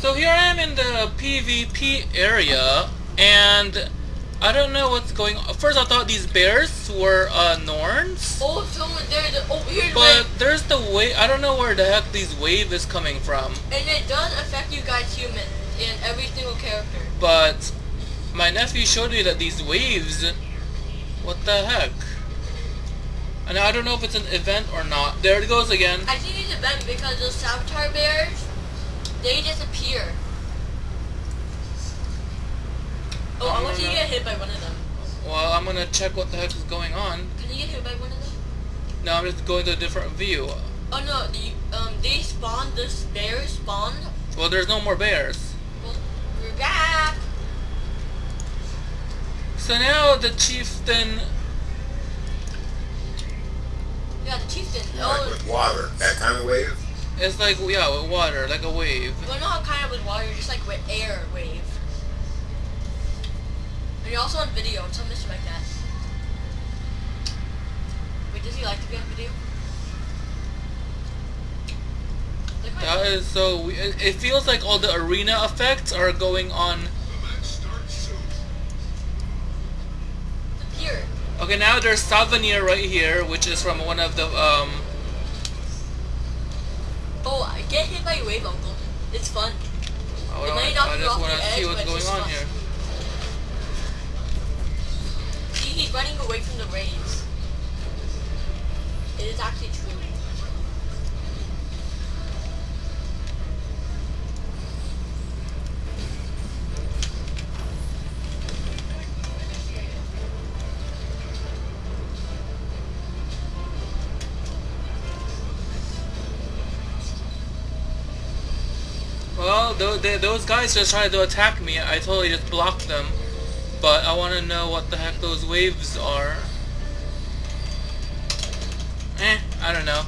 So here I am in the PvP area, and I don't know what's going on. First I thought these bears were uh, Norns, Oh, someone there. The, oh, here's but wave. there's the wave. I don't know where the heck these wave is coming from. And it does affect you guys human in every single character. But my nephew showed me that these waves, what the heck? And I don't know if it's an event or not. There it goes again. I think it's an event because those Savitar bears, they disappear. Oh, I I want you to get hit by one of them. Well, I'm gonna check what the heck is going on. Can you get hit by one of them? No, I'm just going to a different view. Oh no, the, um, they spawn, the bears spawn. Well, there's no more bears. Well, we're back. So now the chieftain. Yeah, the chieftain. Like Oh, with water, that kind of wave. It's like yeah, with water, like a wave. you wanna know how kind of with water, just like with air wave. And you're also on video, so Mr. like that. Wait, does he like to be on video? That is so. we- It it feels like all the arena effects are going on. Here. Okay, now there's Savanir right here, which is from one of the um. Oh, get hit by a wave, Uncle. It's fun. I, It might knock you off the edge, what's but going it's on fun. here. See, he's running away from the rays. It is actually true. Well, they, those guys just tried to attack me. I totally just blocked them. But I want to know what the heck those waves are. Eh, I don't know.